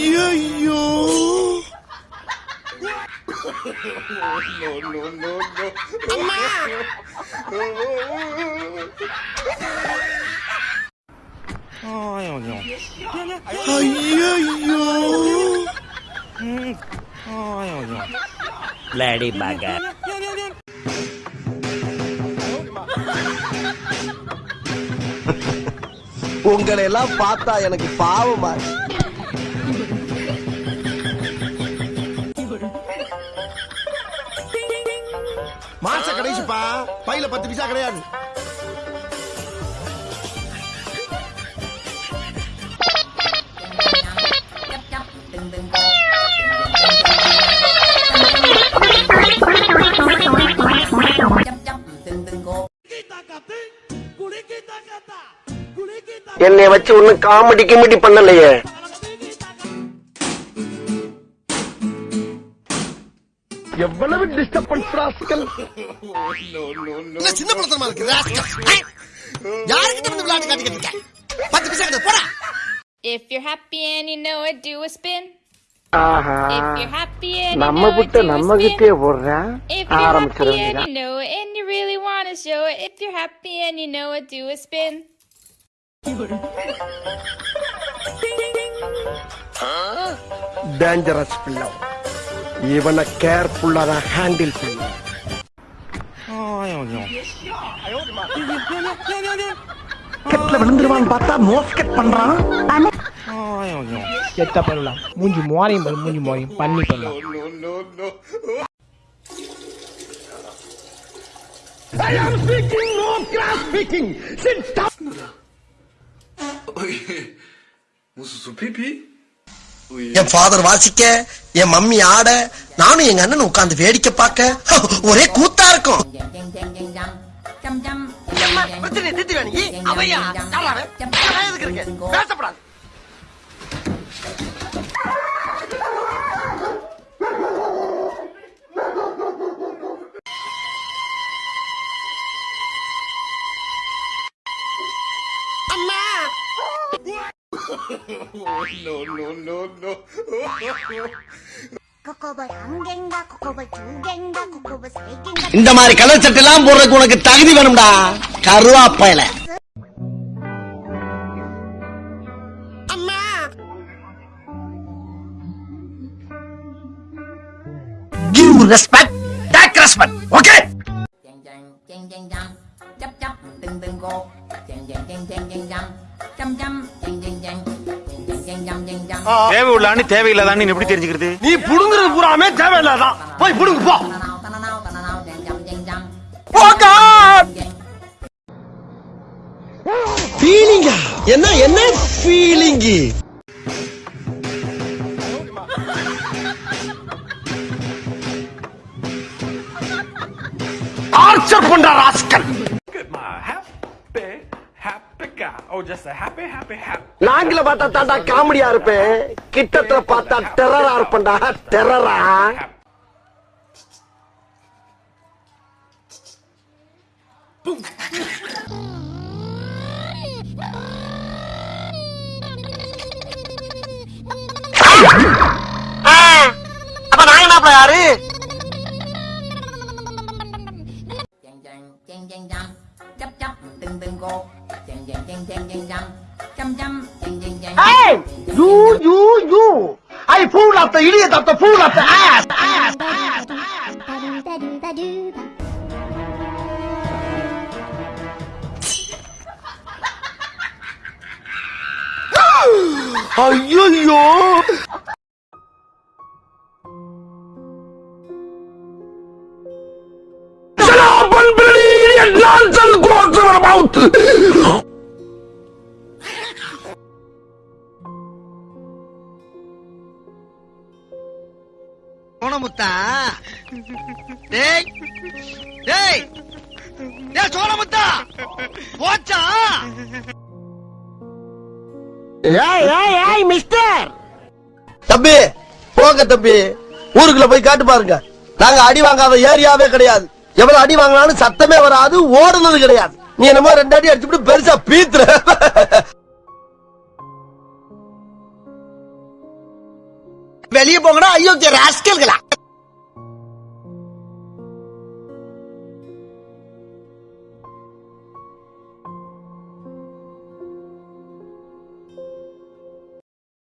ஐயோ ஐயோ பிளடி பகர் உங்களை எல்லாம் பார்த்தா எனக்கு பாவமா மாச கடைசிப்பா. பையில பத்து பைசா கிடையாது. என்னை வச்சு ஒன்னும் காமெடி கிமெடி பண்ணலையே. எவ்வளவு டிஸ்டர்பன்ஸ் ராஸ்கல் இல்ல சின்ன படத்தனமா இருக்கு rascal. யாருக்கிட்ட வந்து விளையாட்டு காட்டிக்கிட்டு இருக்க பத்து பைசா கிடையாது போடா If you're happy and you know it, do a spin. Aha If you're happy and you நம்ம know it, puttu do a நம்ம spin. கிட்டே போடுறேன் If you're ஆரம்பிச்சிட happy and வேண்டியதான் you know it and you really want to show it, if you're happy and you know it, do a spin. Dangerous பிள்ளை இவனை கேர்ஃபுல்லா தான் handle பண்ண. கெட்ல விழுந்துருவான்னு பார்த்தா மோஸ்கெட் பண்றான். செத்த பண்ணலாம் மூஞ்சி மோரையும் பாரு, மூஞ்சி மோரையும். பண்ணி பண்ணலாம் என் ஃபாதர் வாசிக்க என் மம்மி ஆட நானும் எங்க அண்ணன் உட்கார்ந்து வேடிக்கை பார்க்க. ஒரே கூத்தா இருக்கும். பிரச்சனை no, no, no, no. இந்த மாதிரி கலர் சட்டை எல்லாம் போடுறதுக்கு உனக்கு தகுதி வேணும்டா கருவாப்பையில Give respect, take respect, okay? Ding ding ding ding, jump jump, ding ding go, ding ding ding ding ding jump, jump jump. தேவை உள்ளான்னு தேவையில்லாதான்னு எப்படி தெரிஞ்சுக்கிறது? நீ புடுங்குறது பூராமே தேவையில்லாதான் போய் புடுங்கு போ. ஃபீலிங்கா என்ன என்ன ஃபீலிங்கு டார்ச்சர் பண்ற ராஸ்கல் நாங்கள பார்த்தா தாண்டா காமெடியா இருப்பேன் கிட்டத்துல பார்த்தா டெரரா இருப்பேன்டா டெரரா அப்ப Hey! You, you, you! I pull up the idiot up the pull up the ass! Ass! Ass! Ass! Ay, ay, ay. Shut up and believe your nonsense goes to your mouth! டேய் டேய் டேய் சோனமுத்தா போச்சா? ஏய் ஏய் ஏய் mister தம்பி போங்க தம்பி. ஊருக்குள்ள போய் காட்டு பாருங்க. நாங்க அடி வாங்காத ஏரியாவே கிடையாது. எவ்வளவு அடி வாங்கினாலும் சத்தமே வராது ஓடுனது கிடையாது. நீ என்னமோ ரெண்டு அடி அடிச்சுட்டு பெருசா பீத்துற. வெளியே போங்கடா. ஐயோ ராஸ்கல்களா